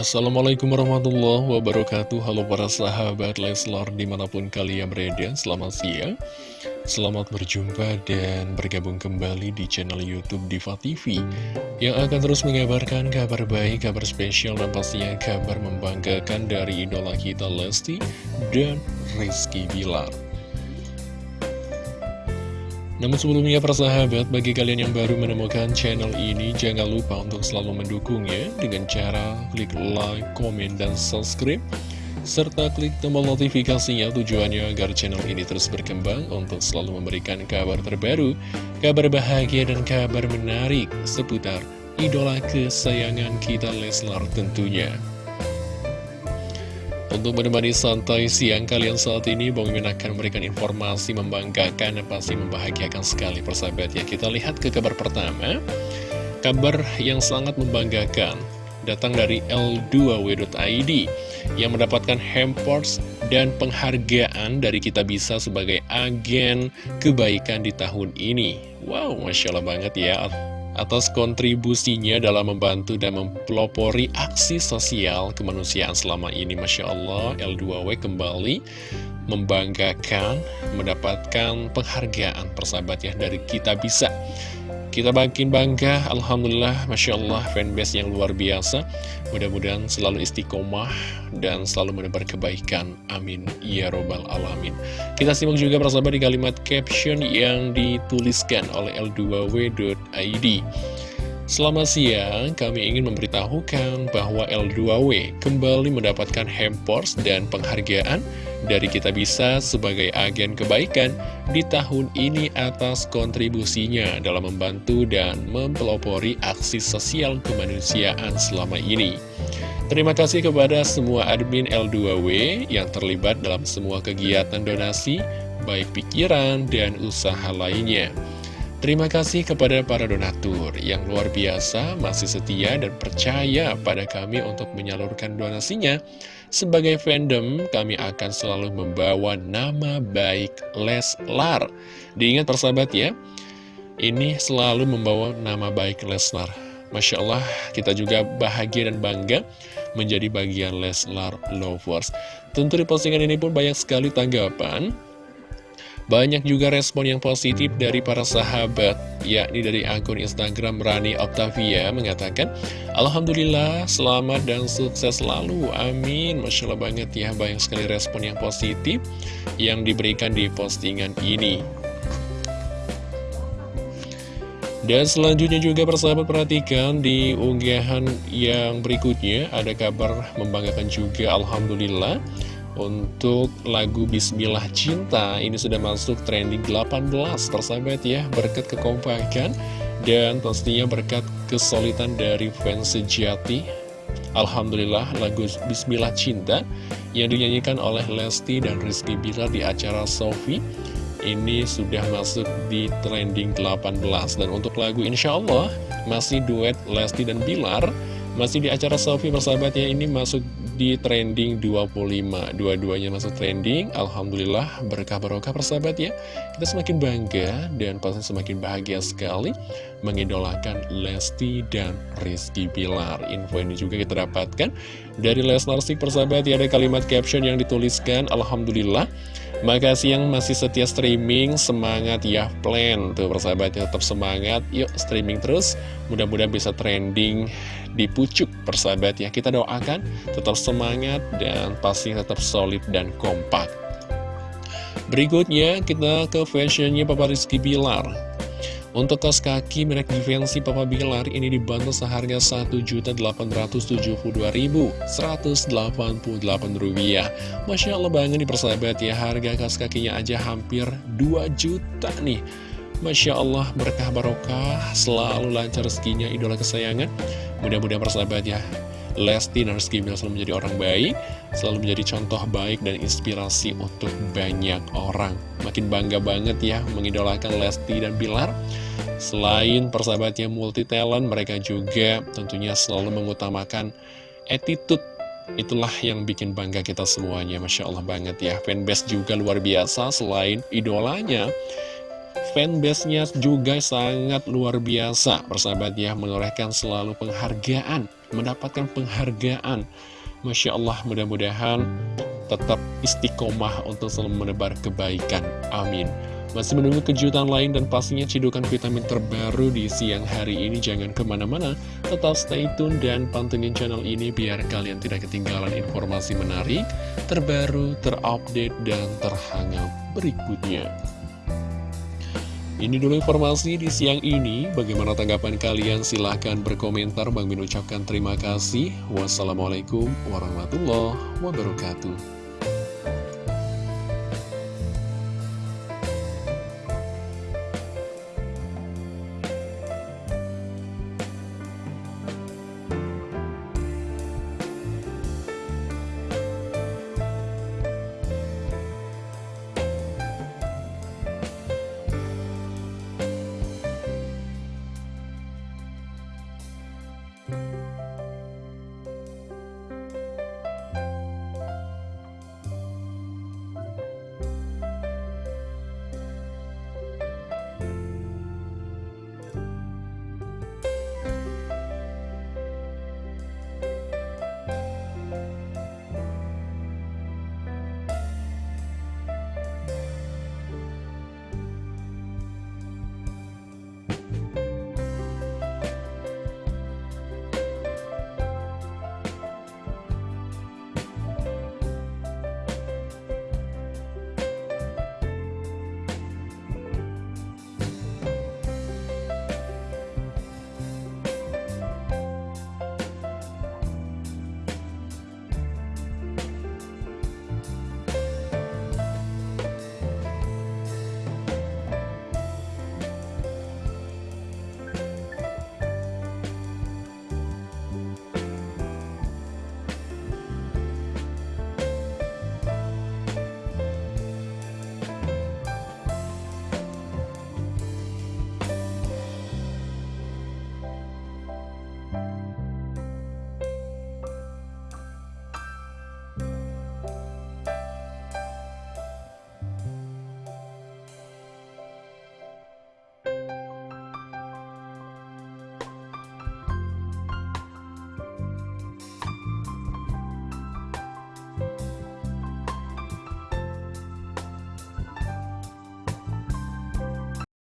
Assalamualaikum warahmatullahi wabarakatuh. Halo para sahabat Leslar di mana pun kalian berada Selamat siang. Selamat berjumpa dan bergabung kembali di channel Youtube Diva TV Yang akan terus mengabarkan kabar baik, kabar spesial dan pastinya kabar membanggakan dari idola kita Lesti dan Rizky Bilar namun sebelumnya persahabat, bagi kalian yang baru menemukan channel ini, jangan lupa untuk selalu mendukungnya dengan cara klik like, komen, dan subscribe. Serta klik tombol notifikasinya tujuannya agar channel ini terus berkembang untuk selalu memberikan kabar terbaru, kabar bahagia, dan kabar menarik seputar idola kesayangan kita Leslar tentunya. Untuk menemani santai siang kalian saat ini, Bang Mimin akan memberikan informasi membanggakan dan pasti membahagiakan sekali persahabat ya. Kita lihat ke kabar pertama, kabar yang sangat membanggakan datang dari L2W.id yang mendapatkan hampers dan penghargaan dari kita bisa sebagai agen kebaikan di tahun ini. Wow, Masya Allah banget ya atas kontribusinya dalam membantu dan mempelopori aksi sosial kemanusiaan selama ini. Masya Allah, L2W kembali membanggakan, mendapatkan penghargaan persahabatnya dari Kita Bisa. Kita makin bangga, Alhamdulillah, Masya Allah, fanbase yang luar biasa. Mudah-mudahan selalu istiqomah dan selalu menebar kebaikan. Amin. Ya Robbal Alamin. Kita simak juga persahabat di kalimat caption yang dituliskan oleh L2W.id. Selamat siang, kami ingin memberitahukan bahwa L2W kembali mendapatkan hampers dan penghargaan dari Kita Bisa sebagai agen kebaikan di tahun ini atas kontribusinya dalam membantu dan mempelopori aksi sosial kemanusiaan selama ini. Terima kasih kepada semua admin L2W yang terlibat dalam semua kegiatan donasi, baik pikiran dan usaha lainnya. Terima kasih kepada para donatur yang luar biasa, masih setia dan percaya pada kami untuk menyalurkan donasinya. Sebagai fandom, kami akan selalu membawa nama baik Leslar. Diingat persahabat ya, ini selalu membawa nama baik Leslar. Masya Allah, kita juga bahagia dan bangga menjadi bagian Leslar Lovers. Tentu di postingan ini pun banyak sekali tanggapan. Banyak juga respon yang positif dari para sahabat, yakni dari akun Instagram Rani Octavia mengatakan, Alhamdulillah, selamat dan sukses selalu, amin. Masya Allah banget ya, banyak sekali respon yang positif yang diberikan di postingan ini. Dan selanjutnya juga persahabat perhatikan di unggahan yang berikutnya ada kabar membanggakan juga Alhamdulillah untuk lagu Bismillah Cinta ini sudah masuk trending 18 persahabat ya berkat kekompakan dan pastinya berkat kesulitan dari fans sejati. Alhamdulillah lagu Bismillah Cinta yang dinyanyikan oleh Lesti dan Rizky Bilar di acara Sofi ini sudah masuk di trending 18 dan untuk lagu Insya Allah masih duet Lesti dan Bilar masih di acara Sofi persahabatnya ini masuk di trending 25 Dua-duanya masuk trending. Alhamdulillah berkah barokah persahabat ya Kita semakin bangga dan pasti semakin bahagia sekali Mengidolakan Lesti dan Rizky Pilar Info ini juga kita dapatkan Dari Lesnar Sik persahabat ya Ada kalimat caption yang dituliskan. Alhamdulillah. Makasih yang masih setia streaming. Semangat ya plan. Tuh persahabat ya tetap semangat. Yuk streaming terus. Mudah-mudahan bisa trending di pucuk persahabat ya. Kita doakan tetap semangat dan pasti tetap solid dan kompak. Berikutnya kita ke fashionnya Papa Rizky Bilar untuk kaos kaki merek Givenchy Papa Bilar ini dibantu seharga Rp1.872.188 Masya Allah banget nih persahabat ya harga kaos kakinya aja hampir 2 juta nih. Masya Allah berkah barokah selalu lancar rezekinya idola kesayangan. Mudah-mudahan persahabat ya Lesti dan Rizky Bilar selalu menjadi orang baik selalu menjadi contoh baik dan inspirasi untuk banyak orang. Makin bangga banget ya mengidolakan Lesti dan Bilar. Selain persahabatnya multi talent mereka juga tentunya selalu mengutamakan attitude. Itulah yang bikin bangga kita semuanya Masya Allah banget ya. Fanbase juga luar biasa Selain idolanya fanbase-nya juga sangat luar biasa. Persahabat ya menorehkan selalu penghargaan mendapatkan penghargaan. Masya Allah, mudah-mudahan tetap istiqomah untuk selalu menebar kebaikan. Amin. Masih menunggu kejutan lain dan pastinya cidukan vitamin terbaru di siang hari ini. Jangan ke mana-mana, tetap stay tune dan pantengin channel ini biar kalian tidak ketinggalan informasi menarik, terbaru, terupdate, dan terhangat berikutnya. Ini dulu informasi di siang ini. Bagaimana tanggapan kalian? Silahkan berkomentar. Bang Min ucapkan terima kasih. Wassalamualaikum warahmatullahi wabarakatuh.